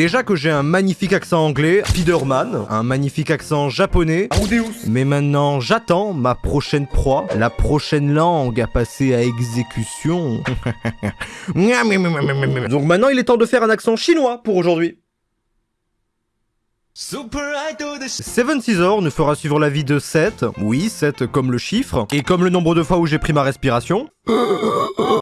Déjà que j'ai un magnifique accent anglais, Spiderman, un magnifique accent japonais, mais maintenant j'attends ma prochaine proie, la prochaine langue à passer à exécution. Donc maintenant il est temps de faire un accent chinois pour aujourd'hui. Seven Caesar nous fera suivre la vie de 7, oui 7 comme le chiffre, et comme le nombre de fois où j'ai pris ma respiration.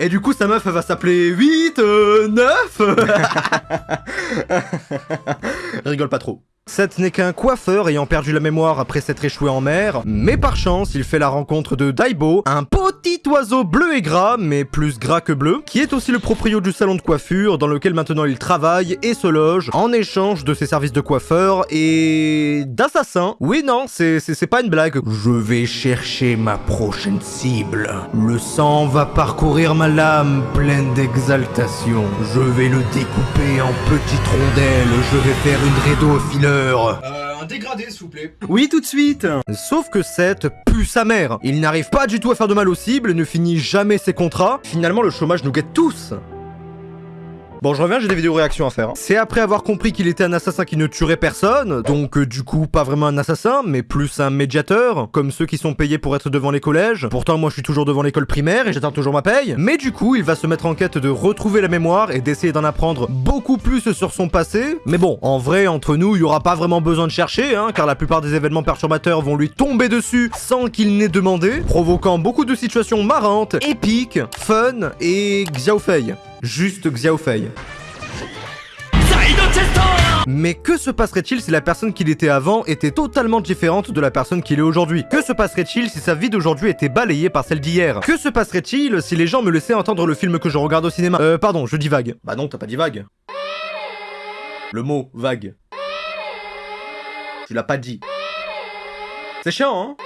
Et du coup sa meuf elle va s'appeler 8, 9 Rigole pas trop. Seth n'est qu'un coiffeur ayant perdu la mémoire après s'être échoué en mer, mais par chance, il fait la rencontre de Daibo, un petit oiseau bleu et gras, mais plus gras que bleu, qui est aussi le proprio du salon de coiffure dans lequel maintenant il travaille et se loge en échange de ses services de coiffeur et d'assassin. Oui, non, c'est pas une blague. Je vais chercher ma prochaine cible. Le sang va parcourir ma lame pleine d'exaltation. Je vais le découper en petites rondelles. Je vais faire une rédo au fileur. Euh, un dégradé, s'il vous plaît. Oui, tout de suite Sauf que Seth pue sa mère. Il n'arrive pas du tout à faire de mal aux cibles, ne finit jamais ses contrats. Finalement, le chômage nous guette tous Bon, je reviens, j'ai des vidéos réactions à faire. Hein. C'est après avoir compris qu'il était un assassin qui ne tuerait personne, donc euh, du coup, pas vraiment un assassin, mais plus un médiateur, comme ceux qui sont payés pour être devant les collèges. Pourtant, moi, je suis toujours devant l'école primaire et j'attends toujours ma paye. Mais du coup, il va se mettre en quête de retrouver la mémoire et d'essayer d'en apprendre beaucoup plus sur son passé. Mais bon, en vrai, entre nous, il y aura pas vraiment besoin de chercher, hein, car la plupart des événements perturbateurs vont lui tomber dessus sans qu'il n'ait demandé, provoquant beaucoup de situations marrantes, épiques, fun et Xiaofei. Juste Xiaofei. Mais que se passerait-il si la personne qu'il était avant était totalement différente de la personne qu'il est aujourd'hui? Que se passerait-il si sa vie d'aujourd'hui était balayée par celle d'hier? Que se passerait-il si les gens me laissaient entendre le film que je regarde au cinéma? Euh, pardon, je dis vague. Bah non, t'as pas dit vague. Le mot vague. Tu l'as pas dit. C'est chiant, hein?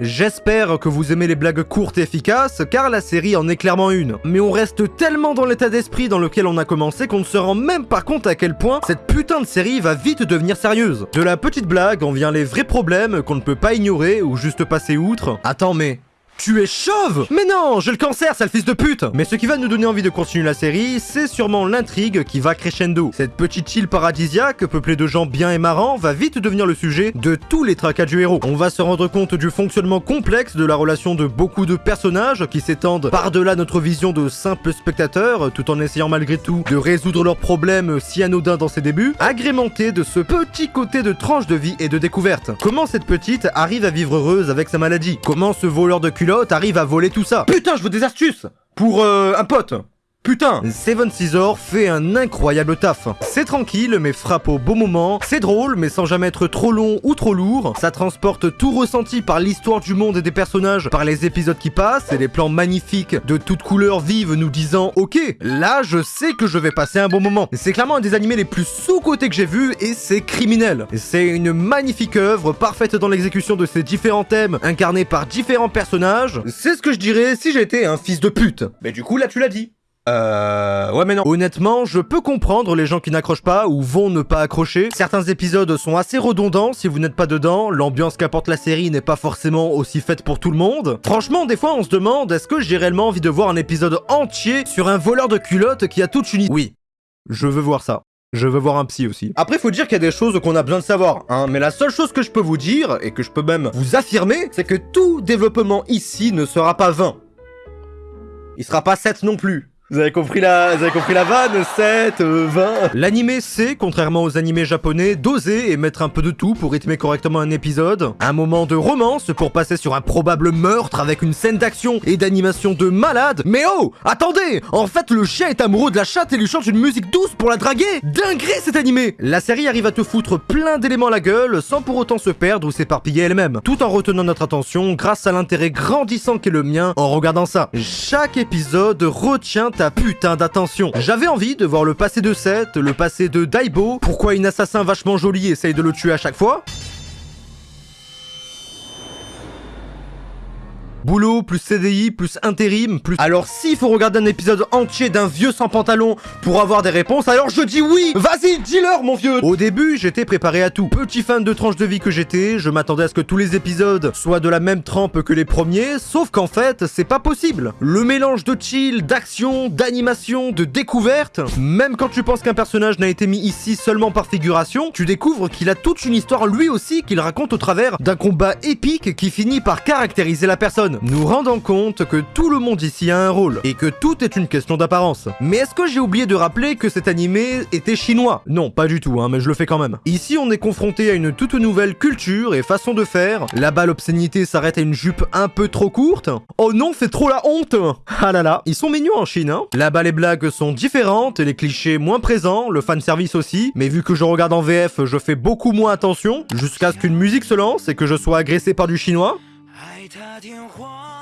J'espère que vous aimez les blagues courtes et efficaces, car la série en est clairement une. Mais on reste tellement dans l'état d'esprit dans lequel on a commencé qu'on ne se rend même pas compte à quel point cette putain de série va vite devenir sérieuse. De la petite blague, on vient les vrais problèmes qu'on ne peut pas ignorer ou juste passer outre. Attends mais... Tu es chauve Mais non, j'ai le cancer, sale fils de pute Mais ce qui va nous donner envie de continuer la série, c'est sûrement l'intrigue qui va crescendo. Cette petite île paradisiaque, peuplée de gens bien et marrants, va vite devenir le sujet de tous les tracas du héros. On va se rendre compte du fonctionnement complexe de la relation de beaucoup de personnages qui s'étendent par-delà notre vision de simple spectateur, tout en essayant malgré tout de résoudre leurs problèmes si anodins dans ses débuts, agrémenté de ce petit côté de tranche de vie et de découverte. Comment cette petite arrive à vivre heureuse avec sa maladie? Comment ce voleur de arrive à voler tout ça. Putain, je veux des astuces Pour euh, un pote Putain, Seven Scissors fait un incroyable taf. C'est tranquille, mais frappe au bon moment. C'est drôle, mais sans jamais être trop long ou trop lourd. Ça transporte tout ressenti par l'histoire du monde et des personnages, par les épisodes qui passent et les plans magnifiques de toutes couleurs vives nous disant « Ok, là, je sais que je vais passer un bon moment. » C'est clairement un des animés les plus sous-cotés que j'ai vu et c'est criminel. C'est une magnifique œuvre, parfaite dans l'exécution de ses différents thèmes, incarnés par différents personnages. C'est ce que je dirais si j'étais un fils de pute. Mais du coup, là, tu l'as dit. Euh... Ouais mais non. Honnêtement, je peux comprendre les gens qui n'accrochent pas ou vont ne pas accrocher. Certains épisodes sont assez redondants si vous n'êtes pas dedans. L'ambiance qu'apporte la série n'est pas forcément aussi faite pour tout le monde. Franchement, des fois on se demande est-ce que j'ai réellement envie de voir un épisode entier sur un voleur de culottes qui a toute une... Oui, je veux voir ça. Je veux voir un psy aussi. Après, faut dire qu'il y a des choses qu'on a besoin de savoir, hein. Mais la seule chose que je peux vous dire, et que je peux même vous affirmer, c'est que tout développement ici ne sera pas vain. Il sera pas 7 non plus. Vous avez compris la, vous avez compris la vanne 7, 20 L'animé sait, contrairement aux animés japonais, doser et mettre un peu de tout pour rythmer correctement un épisode. Un moment de romance pour passer sur un probable meurtre avec une scène d'action et d'animation de malade. Mais oh Attendez En fait, le chien est amoureux de la chatte et lui chante une musique douce pour la draguer Dinguerie cet animé La série arrive à te foutre plein d'éléments à la gueule sans pour autant se perdre ou s'éparpiller elle-même, tout en retenant notre attention grâce à l'intérêt grandissant qu'est le mien en regardant ça. Chaque épisode retient ta putain d'attention. J'avais envie de voir le passé de Seth, le passé de Daibo, pourquoi une assassin vachement joli essaye de le tuer à chaque fois, boulot, plus CDI, plus intérim, plus... Alors s'il faut regarder un épisode entier d'un vieux sans pantalon pour avoir des réponses, alors je dis oui Vas-y, dis-leur mon vieux Au début, j'étais préparé à tout. Petit fan de tranche de vie que j'étais, je m'attendais à ce que tous les épisodes soient de la même trempe que les premiers, sauf qu'en fait, c'est pas possible. Le mélange de chill, d'action, d'animation, de découverte, même quand tu penses qu'un personnage n'a été mis ici seulement par figuration, tu découvres qu'il a toute une histoire lui aussi qu'il raconte au travers d'un combat épique qui finit par caractériser la personne, nous rendant compte que tout le monde ici a un rôle, et que tout est une question d'apparence. Mais est-ce que j'ai oublié de rappeler que cet animé était chinois? Non, pas du tout, hein, mais je le fais quand même. Ici, on est confronté à une toute nouvelle culture et façon de faire. Là-bas, l'obscénité s'arrête à une jupe un peu trop courte. Oh non, c'est trop la honte Ah là là, ils sont mignons en Chine, hein Là-bas, les blagues sont différentes, les clichés moins présents, le fanservice aussi, mais vu que je regarde en VF, je fais beaucoup moins attention, jusqu'à ce qu'une musique se lance et que je sois agressé par du chinois. 爱他天荒。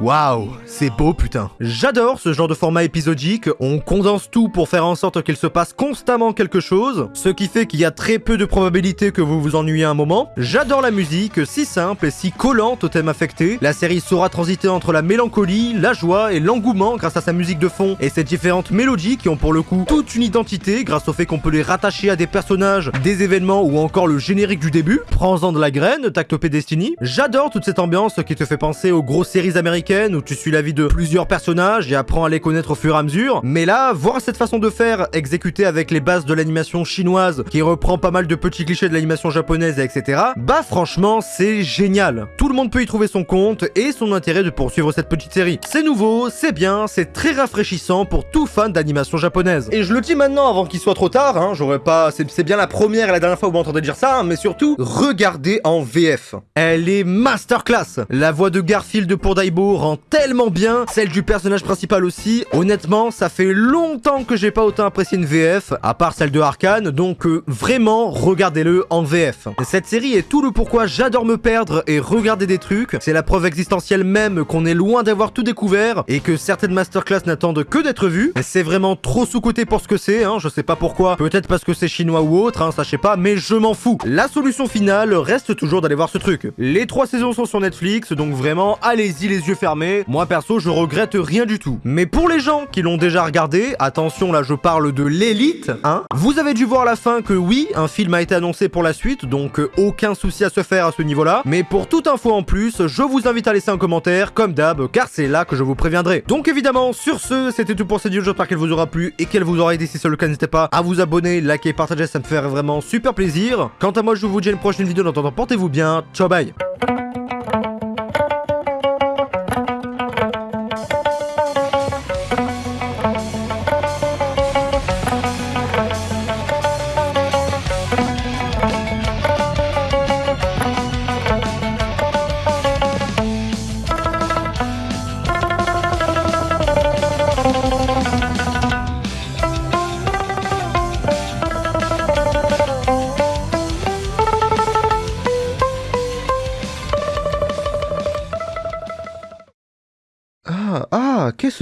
Waouh, c'est beau putain. J'adore ce genre de format épisodique, on condense tout pour faire en sorte qu'il se passe constamment quelque chose, ce qui fait qu'il y a très peu de probabilité que vous vous ennuyez un moment. J'adore la musique, si simple et si collante au thème affecté. La série saura transiter entre la mélancolie, la joie et l'engouement grâce à sa musique de fond et ses différentes mélodies qui ont pour le coup toute une identité grâce au fait qu'on peut les rattacher à des personnages, des événements ou encore le générique du début. Prends-en de la graine, Tactopé Destiny. J'adore toute cette ambiance qui te fait penser aux grosses séries américaines où tu suis la vie de plusieurs personnages et apprends à les connaître au fur et à mesure. Mais là, voir cette façon de faire exécutée avec les bases de l'animation chinoise qui reprend pas mal de petits clichés de l'animation japonaise, etc. Bah franchement, c'est génial. Tout le monde peut y trouver son compte et son intérêt de poursuivre cette petite série. C'est nouveau, c'est bien, c'est très rafraîchissant pour tout fan d'animation japonaise. Et je le dis maintenant avant qu'il soit trop tard, hein, j'aurais pas... C'est bien la première et la dernière fois où vous m'entendez dire ça, hein, mais surtout, regardez en VF. Elle est masterclass. La voix de Garfield pour Daibo rend tellement bien, celle du personnage principal aussi. Honnêtement, ça fait longtemps que j'ai pas autant apprécié une VF, à part celle de Arkane, donc euh, vraiment, regardez-le en VF. Cette série est tout le pourquoi j'adore me perdre et regarder des trucs. C'est la preuve existentielle même qu'on est loin d'avoir tout découvert et que certaines masterclass n'attendent que d'être vues. C'est vraiment trop sous-côté pour ce que c'est, hein, je sais pas pourquoi. Peut-être parce que c'est chinois ou autre, hein, sais pas, mais je m'en fous. La solution finale reste toujours d'aller voir ce truc. Les trois saisons sont sur Netflix, donc vraiment, allez-y les yeux fermés moi perso je regrette rien du tout. Mais pour les gens qui l'ont déjà regardé, attention là je parle de l'élite, hein, vous avez dû voir à la fin que oui, un film a été annoncé pour la suite, donc euh, aucun souci à se faire à ce niveau-là. Mais pour toute info en plus, je vous invite à laisser un commentaire, comme d'hab, car c'est là que je vous préviendrai. Donc évidemment, sur ce, c'était tout pour cette vidéo, j'espère qu'elle vous aura plu et qu'elle vous aura aidé. Si c'est le cas, n'hésitez pas à vous abonner, liker, partager, ça me ferait vraiment super plaisir. Quant à moi, je vous dis à une prochaine vidéo, en attendant, portez-vous bien, ciao bye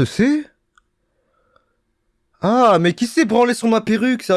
c'est? Ah, mais qui s'est branlé sur ma perruque, ça